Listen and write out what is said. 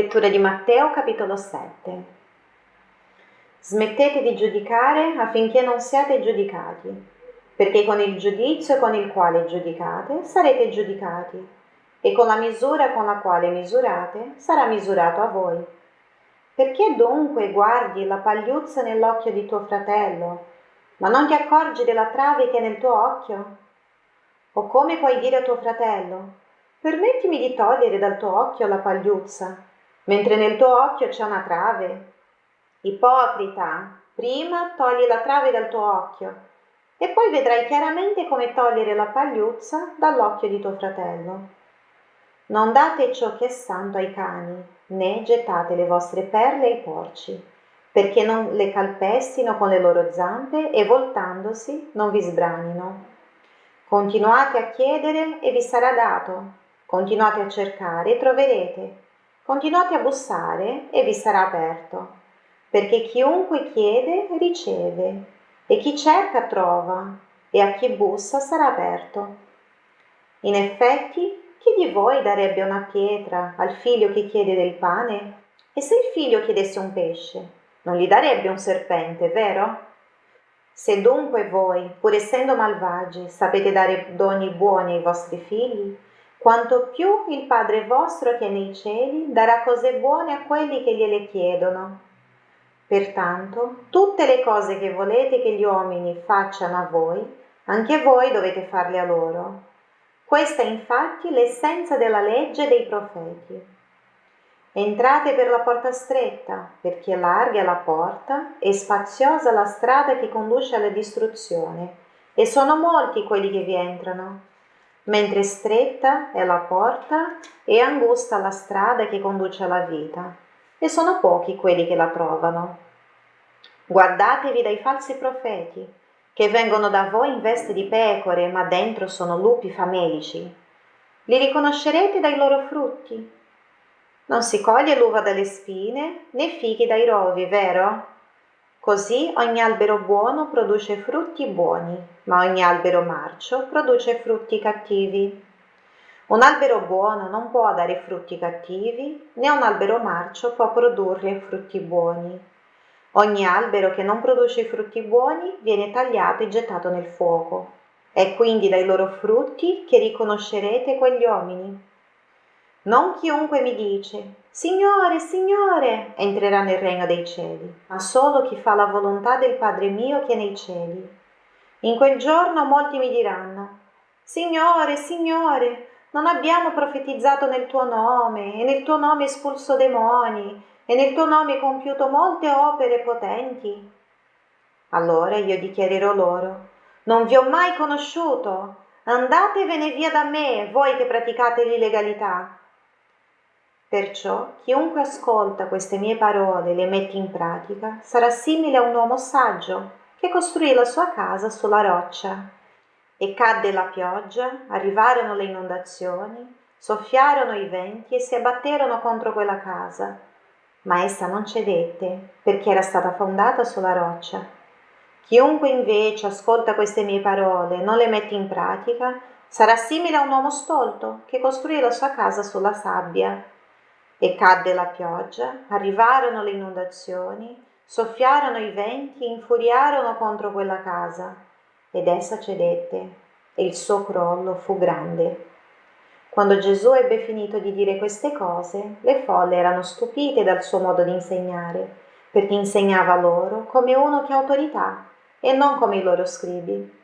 Lettura di Matteo capitolo 7. Smettete di giudicare affinché non siate giudicati, perché con il giudizio con il quale giudicate sarete giudicati, e con la misura con la quale misurate sarà misurato a voi. Perché dunque guardi la pagliuzza nell'occhio di tuo fratello, ma non ti accorgi della trave che è nel tuo occhio? O come puoi dire a tuo fratello, permettimi di togliere dal tuo occhio la pagliuzza, mentre nel tuo occhio c'è una trave. Ipocrita, prima togli la trave dal tuo occhio e poi vedrai chiaramente come togliere la pagliuzza dall'occhio di tuo fratello. Non date ciò che è santo ai cani, né gettate le vostre perle ai porci, perché non le calpestino con le loro zampe e voltandosi non vi sbranino. Continuate a chiedere e vi sarà dato, continuate a cercare e troverete Continuate a bussare e vi sarà aperto, perché chiunque chiede riceve, e chi cerca trova, e a chi bussa sarà aperto. In effetti, chi di voi darebbe una pietra al figlio che chiede del pane? E se il figlio chiedesse un pesce, non gli darebbe un serpente, vero? Se dunque voi, pur essendo malvagi, sapete dare doni buoni ai vostri figli, quanto più il Padre vostro che è nei cieli darà cose buone a quelli che gliele chiedono. Pertanto, tutte le cose che volete che gli uomini facciano a voi, anche voi dovete farle a loro. Questa è infatti l'essenza della legge dei profeti. Entrate per la porta stretta, perché larga la porta e spaziosa la strada che conduce alla distruzione, e sono molti quelli che vi entrano mentre stretta è la porta e angusta la strada che conduce alla vita, e sono pochi quelli che la trovano. Guardatevi dai falsi profeti, che vengono da voi in veste di pecore, ma dentro sono lupi famelici. Li riconoscerete dai loro frutti. Non si coglie l'uva dalle spine, né fichi dai rovi, vero? Così ogni albero buono produce frutti buoni, ma ogni albero marcio produce frutti cattivi. Un albero buono non può dare frutti cattivi, né un albero marcio può produrre frutti buoni. Ogni albero che non produce frutti buoni viene tagliato e gettato nel fuoco. È quindi dai loro frutti che riconoscerete quegli uomini. Non chiunque mi dice, Signore, Signore, entrerà nel regno dei cieli, ma solo chi fa la volontà del Padre mio che è nei cieli. In quel giorno molti mi diranno, Signore, Signore, non abbiamo profetizzato nel tuo nome, e nel tuo nome espulso demoni, e nel tuo nome compiuto molte opere potenti. Allora io dichiarerò loro, non vi ho mai conosciuto, andatevene via da me, voi che praticate l'illegalità. Perciò chiunque ascolta queste mie parole e le mette in pratica sarà simile a un uomo saggio che costruì la sua casa sulla roccia. E cadde la pioggia, arrivarono le inondazioni, soffiarono i venti e si abbatterono contro quella casa. Ma essa non cedette perché era stata fondata sulla roccia. Chiunque invece ascolta queste mie parole e non le mette in pratica sarà simile a un uomo stolto che costruì la sua casa sulla sabbia e cadde la pioggia, arrivarono le inondazioni, soffiarono i venti, infuriarono contro quella casa, ed essa cedette, e il suo crollo fu grande. Quando Gesù ebbe finito di dire queste cose, le folle erano stupite dal suo modo di insegnare, perché insegnava loro come uno che ha autorità e non come i loro scribi.